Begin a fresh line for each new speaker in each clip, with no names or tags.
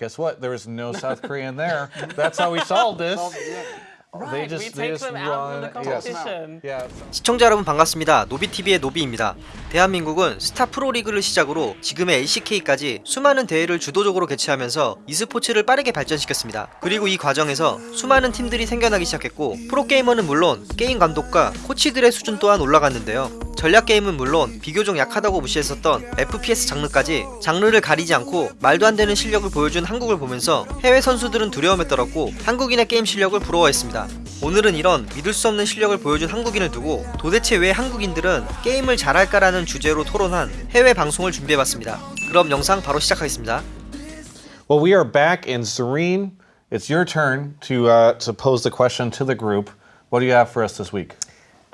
Guess what? There was no South Korean there. That's how we solved this.
Right, we take them out of the competition.
Yeah.
시청자 여러분 반갑습니다. 노비TV의 노비입니다. 대한민국은 스타 프로리그를 시작으로 지금의 LCK까지 수많은 대회를 주도적으로 개최하면서 e스포츠를 빠르게 발전시켰습니다. 그리고 이 과정에서 수많은 팀들이 생겨나기 시작했고 프로게이머는 물론 게임 감독과 코치들의 수준 또한 올라갔는데요. 전략 게임은 물론 비교적 약하다고 무시했었던 FPS 장르까지 장르를 가리지 않고 말도 안 되는 실력을 보여준 한국을 보면서 해외 선수들은 두려움에 떨었고 한국인의 게임 실력을 부러워했습니다. 오늘은 이런 믿을 수 없는 실력을 보여준 한국인을 두고 도대체 왜 한국인들은 게임을 잘할까라는 주제로 토론한 해외 방송을 준비해봤습니다. 그럼 영상 바로 시작하겠습니다.
Well, we are back in Serene. It's your turn to uh, to pose the question to the group. What do you have for us this week?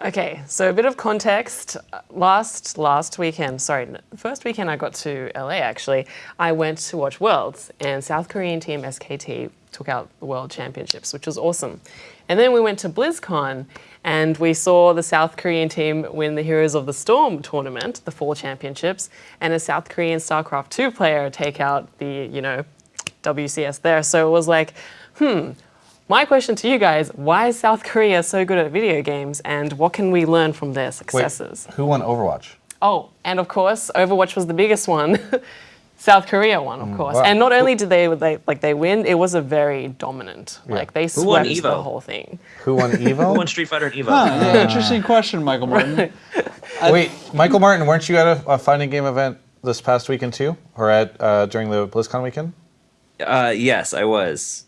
Okay, so a bit of context. Last last weekend, sorry, first weekend I got to LA actually, I went to watch Worlds and South Korean team SKT took out the World Championships, which was awesome. And then we went to BlizzCon and we saw the South Korean team win the Heroes of the Storm tournament, the Fall Championships, and a South Korean StarCraft 2 player take out the, you know, WCS there. So it was like, hmm, my question to you guys, why is South Korea so good at video games and what can we learn from their
Wait,
successes?
who won Overwatch?
Oh, and of course, Overwatch was the biggest one. South Korea won, of course.
wow.
And not only did they, they like they win, it was a very dominant. Yeah. Like they
won
swept the whole thing.
Who won Evo?
Who won Street Fighter and Evo?
Yeah, interesting question, Michael Martin.
Wait, Michael Martin, weren't you at a, a fighting game event this past weekend too, or at uh, during the BlizzCon weekend?
Uh, yes, I was.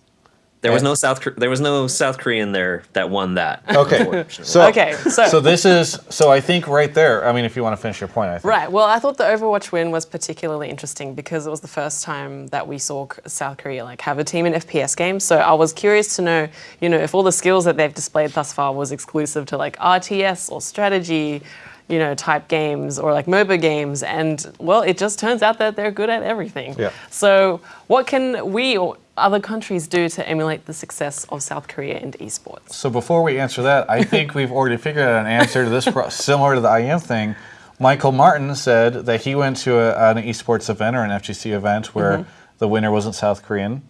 There was no South. Kor- There was no South Korean there that won that.
Okay, so
Okay, so-
so this is so I think right there. I mean, if you want to finish your point, I think.
Right. Well, I thought the Overwatch win was particularly interesting because it was the first time that we saw South Korea like have a team in FPS games. So I was curious to know, you know, if all the skills that they've displayed thus far was exclusive to like RTS or strategy, you know, type games or like MOBA games. And well, it just turns out that they're good at everything.
Yeah.
So what can we or other countries do to emulate the success of South Korea in esports?
So before we answer that, I think we've already figured out an answer to this, pro- similar to the IM thing. Michael Martin said that he went to a, an esports event or an FGC event where
Mm-hmm.
the winner wasn't South Korean.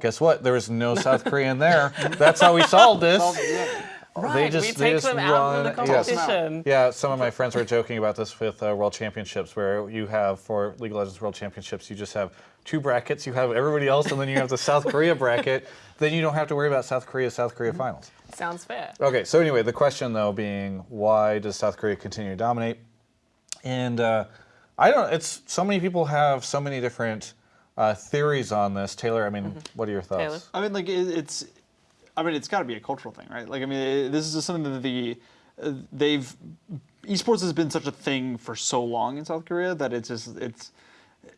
Guess what? There was no South Korean there. That's how we solved this.
Right, we take them out of the
yes.
competition.
Yeah, some of my friends were joking about this with uh, World Championships, where you have for League of Legends World Championships, you just have two brackets. You have everybody else, and then you have the South Korea bracket. Then you don't have to worry about South Korea South Korea finals.
Sounds fair.
Okay, so anyway, the question though being, why does South Korea continue to dominate? And uh, I don't. It's so many people have so many different uh, theories on this. Taylor, I mean, what are your thoughts?
Taylor?
I mean, like it, it's, I mean, it's got to be a cultural thing, right? Like, I mean, this is just something that the uh, they've esports has been such a thing for so long in South Korea that it's just it's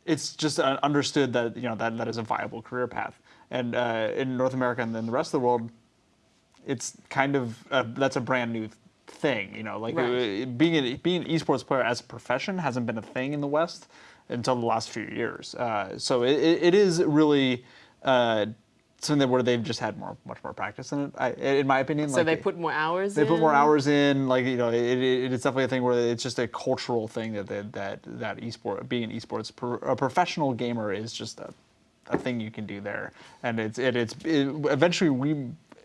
it's just understood that you know that that is a viable career path, and uh, in North America and then the rest of the world, it's kind of uh, that's a brand new thing. You know, like
Right.
uh, being an, being an esports player as a profession hasn't been a thing in the West until the last few years. Uh, so it, it, it is really uh, something that where they've just had more much more practice in it. I, in my opinion,
So
like
they put more hours
they put more
in?
hours in. Like you know, it, it, it's definitely a thing where it's just a cultural thing that that that, that esport being an esports pro, a professional gamer is just a, a thing you can do there, and it's it, it's it, eventually we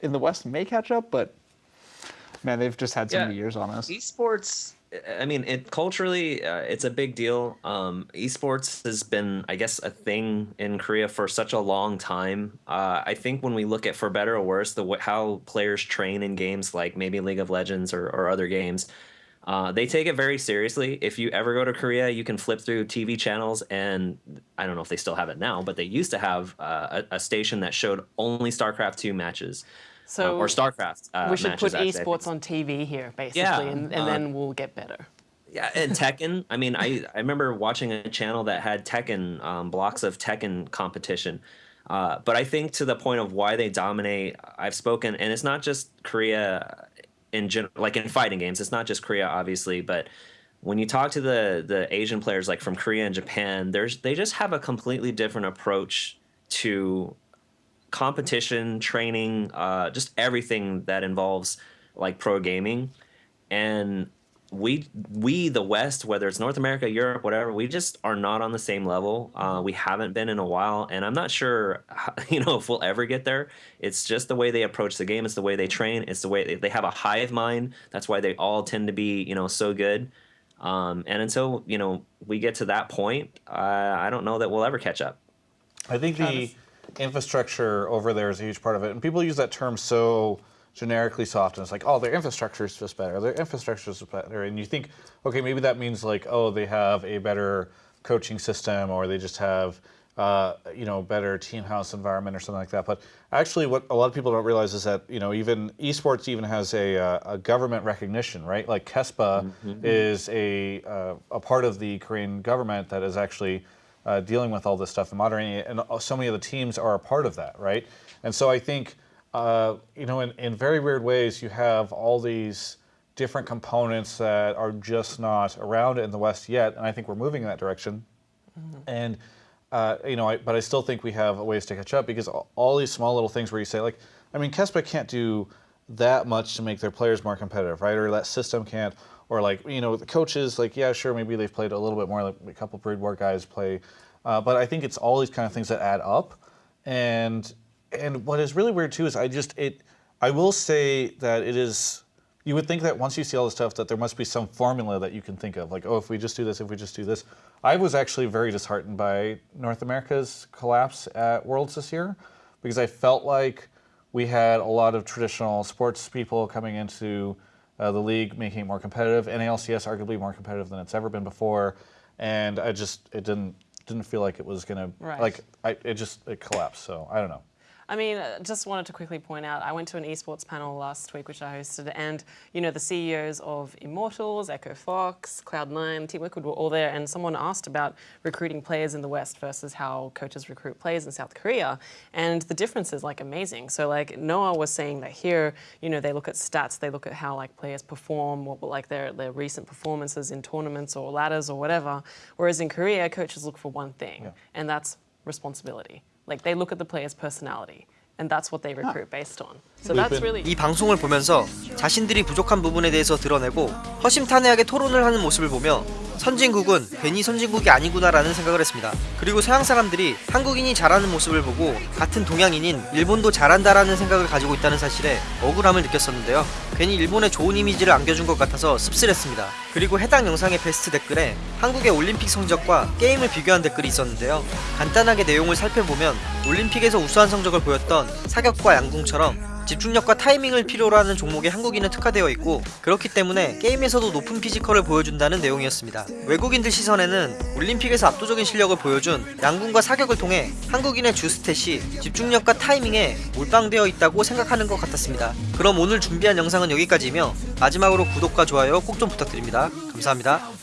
in the West may catch up, but man, they've just had so
Yeah.
many years on us.
esports i mean it culturally uh, it's a big deal. Um esports has been i guess a thing in korea for such a long time. Uh i think when we look at for better or worse the how players train in games like maybe league of legends or, or other games uh, they take it very seriously. If you ever go to Korea, you can flip through TV channels, and I don't know if they still have it now, but they used to have uh, a, a station that showed only StarCraft two matches,
So
uh, or StarCraft. Uh,
we should put esports on TV here, basically,
Yeah,
and, and
uh,
then we'll get better.
Yeah, and Tekken. I mean, I I remember watching a channel that had Tekken um, blocks of Tekken competition. Uh, but I think to the point of why they dominate, I've spoken, and it's not just Korea in general, like in fighting games. It's not just Korea, obviously, but when you talk to the the Asian players, like from Korea and Japan, there's they just have a completely different approach to competition, training, uh, just everything that involves like pro gaming, and we we the West, whether it's North America, Europe, whatever, we just are not on the same level. Uh, we haven't been in a while, and I'm not sure, you know, if we'll ever get there. It's just the way they approach the game. It's the way they train. It's the way they, they have a hive mind. That's why they all tend to be, you know, so good. Um, and until you know we get to that point, I I don't know that we'll ever catch up.
I think the infrastructure over there is a huge part of it, and people use that term so generically so often. It's like, oh, their infrastructure is just better. Their infrastructure is better, and you think, okay, maybe that means like, oh, they have a better coaching system, or they just have, uh, you know, better team house environment or something like that. But actually, what a lot of people don't realize is that you know, even esports even has a, uh, a government recognition, right? Like KESPA is a uh, a part of the Korean government that is actually uh, dealing with all this stuff and moderating it, and so many of the teams are a part of that, right? And so I think, uh, you know, in, in very weird ways, you have all these different components that are just not around in the West yet, and I think we're moving in that direction. And uh, you know, I, but I still think we have ways to catch up because all, all these small little things where you say, like, I mean, Kespa can't do that much to make their players more competitive, right? Or that system can't, or like, you know, the coaches, like, yeah, sure, maybe they've played a little bit more, like a couple Brood War guys play, uh, but I think it's all these kind of things that add up. And and what is really weird too is I just it, I will say that it is. You would think that once you see all this stuff, that there must be some formula that you can think of, like, oh, if we just do this, if we just do this. I was actually very disheartened by North America's collapse at Worlds this year because I felt like we had a lot of traditional sports people coming into uh, the league, making it more competitive. NALCS arguably more competitive than it's ever been before, and I just it didn't didn't feel like it was gonna
Right.
like I it just it collapsed. So I don't know.
I mean, uh, just wanted to quickly point out, I went to an esports panel last week, which I hosted, and you know the CEOs of Immortals, Echo Fox, Cloud9, Team Liquid were all there, and someone asked about recruiting players in the West versus how coaches recruit players in South Korea, and the difference is like amazing. So like Noah was saying that here, you know, they look at stats, they look at how like players perform, what like their their recent performances in tournaments or ladders or whatever, whereas in Korea, coaches look for one thing, and that's responsibility. Like they look at the player's personality, and that's what they recruit based on. So that's
been-
really
이 방송을 보면서 자신들이 부족한 부분에 대해서 드러내고 허심탄회하게 토론을 하는 모습을 보며 선진국은 괜히 선진국이 아니구나라는 생각을 했습니다. 그리고 서양 사람들이 한국인이 잘하는 모습을 보고 같은 동양인인 일본도 잘한다라는 생각을 가지고 있다는 사실에 억울함을 느꼈었는데요. 괜히 일본에 좋은 이미지를 안겨준 것 같아서 씁쓸했습니다. 그리고 해당 영상의 베스트 댓글에 한국의 올림픽 성적과 게임을 비교한 댓글이 있었는데요. 간단하게 내용을 살펴보면 올림픽에서 우수한 성적을 보였던 사격과 양궁처럼 집중력과 타이밍을 필요로 하는 종목에 한국인은 특화되어 있고 그렇기 때문에 게임에서도 높은 피지컬을 보여준다는 내용이었습니다. 외국인들 시선에는 올림픽에서 압도적인 실력을 보여준 양궁과 사격을 통해 한국인의 주스탯이 집중력과 타이밍에 몰빵되어 있다고 생각하는 것 같았습니다. 그럼 오늘 준비한 영상은 여기까지이며 마지막으로 구독과 좋아요 꼭 좀 부탁드립니다. 감사합니다.